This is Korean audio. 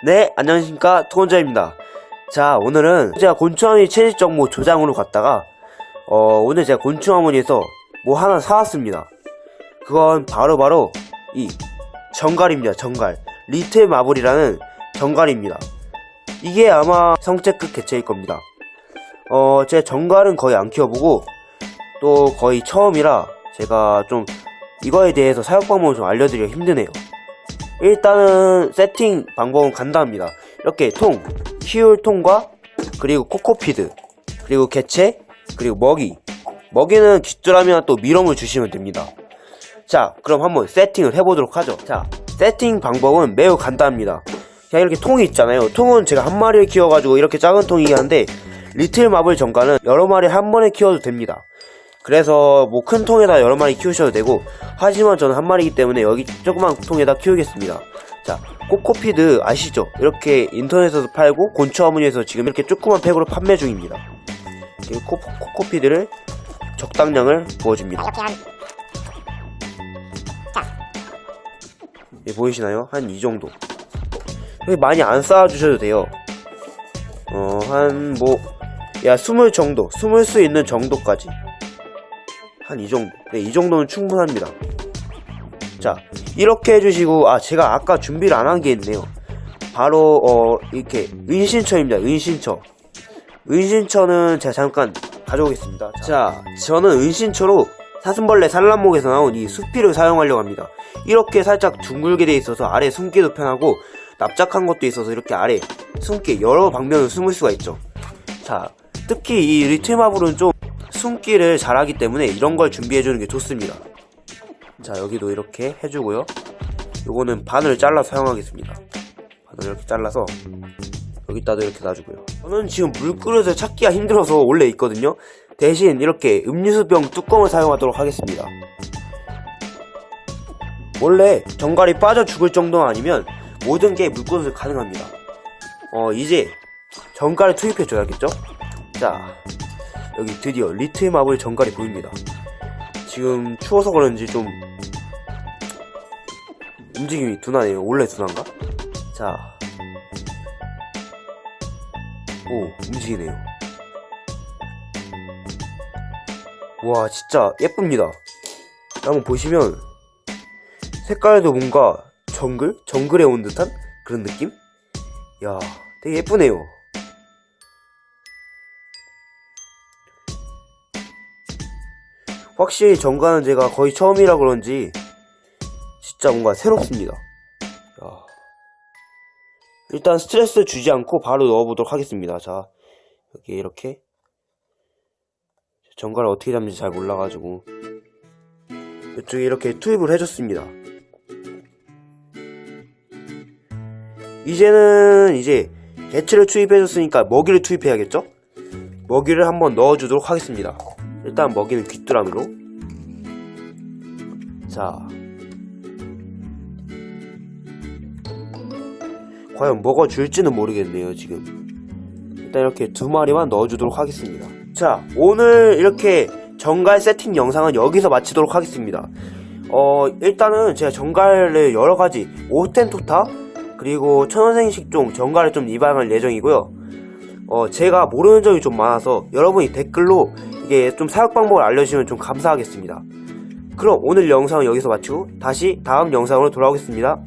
네, 안녕하십니까. 투건자입니다. 자, 오늘은 제가 곤충어머니 채집 정보 조장으로 갔다가, 어, 오늘 제가 곤충어머니에서 뭐 하나 사왔습니다. 그건 바로바로 이 정갈입니다, 정갈. 리틀 마블이라는 정갈입니다. 이게 아마 성체급 개체일 겁니다. 어, 제 정갈은 거의 안 키워보고, 또 거의 처음이라 제가 좀 이거에 대해서 사용 방법을 좀 알려드리기가 힘드네요. 일단은 세팅 방법은 간단합니다. 이렇게 통, 키울 통과 그리고 코코피드 그리고 개체 그리고 먹이 먹이는 깃줄하면 또 미럼을 주시면 됩니다. 자 그럼 한번 세팅을 해보도록 하죠. 자 세팅 방법은 매우 간단합니다. 그냥 이렇게 통이 있잖아요. 통은 제가 한 마리를 키워가지고 이렇게 작은 통이긴 한데 리틀 마블 정가는 여러 마리 한 번에 키워도 됩니다. 그래서 뭐 큰 통에다 여러 마리 키우셔도 되고 하지만 저는 한 마리이기 때문에 여기 조그만 통에다 키우겠습니다. 자 코코피드 아시죠? 이렇게 인터넷에서 팔고 곤충 어머니에서 지금 이렇게 조그만 팩으로 판매 중입니다. 코, 코코피드를 적당량을 부어줍니다. 예, 보이시나요? 한 이 정도. 많이 안 쌓아주셔도 돼요. 어 한 뭐 야 스물 정도 스물 수 있는 정도까지 한 이 정도. 네, 이 정도는 충분합니다. 자 이렇게 해주시고 아 제가 아까 준비를 안 한 게 있네요. 바로 어 이렇게 은신처입니다 은신처. 은신처는 제가 잠깐 가져오겠습니다. 자 저는 은신처로 사슴벌레 산란목에서 나온 이 수피를 사용하려고 합니다. 이렇게 살짝 둥글게 돼 있어서 아래 숨기도 편하고 납작한 것도 있어서 이렇게 아래 숨기 여러 방면을 숨을 수가 있죠. 자 특히 이 리틀마블은 좀 숨기를 잘하기 때문에 이런 걸 준비해주는 게 좋습니다. 자 여기도 이렇게 해주고요. 요거는 반을 잘라 사용하겠습니다. 반을 이렇게 잘라서 여기다도 이렇게 놔주고요. 저는 지금 물그릇을 찾기가 힘들어서 원래 있거든요. 대신 이렇게 음료수병 뚜껑을 사용하도록 하겠습니다. 원래 정갈이 빠져 죽을 정도 아니면 모든 게 물그릇을 가능합니다. 어 이제 정갈을 투입해 줘야겠죠? 자 여기 드디어 리틀 마블 정갈이 보입니다. 지금 추워서 그런지 좀 움직임이 둔하네요. 원래 둔한가? 자, 오 움직이네요. 와 진짜 예쁩니다. 한번 보시면 색깔도 뭔가 정글? 정글에 온 듯한 그런 느낌? 야 되게 예쁘네요. 확실히 정가는 제가 거의 처음이라 그런지 진짜 뭔가 새롭습니다. 야. 일단 스트레스 주지 않고 바로 넣어보도록 하겠습니다. 자, 여기 이렇게 정가를 어떻게 잡는지 잘 몰라가지고 이쪽에 이렇게 투입을 해줬습니다. 이제는 이제 개체를 투입해줬으니까 먹이를 투입해야겠죠? 먹이를 한번 넣어주도록 하겠습니다. 일단 먹이는 귀뚜라미로. 자. 과연 먹어줄지는 모르겠네요 지금. 일단 이렇게 두 마리만 넣어주도록 하겠습니다. 자 오늘 이렇게 정갈 세팅 영상은 여기서 마치도록 하겠습니다. 어 일단은 제가 정갈을 여러가지 오텐토타 그리고 천원생식종 정갈을 좀 입양할 예정이고요. 어 제가 모르는 점이 좀 많아서 여러분이 댓글로 이게 좀 사용 방법을 알려주시면 좀 감사하겠습니다. 그럼 오늘 영상은 여기서 마치고 다시 다음 영상으로 돌아오겠습니다.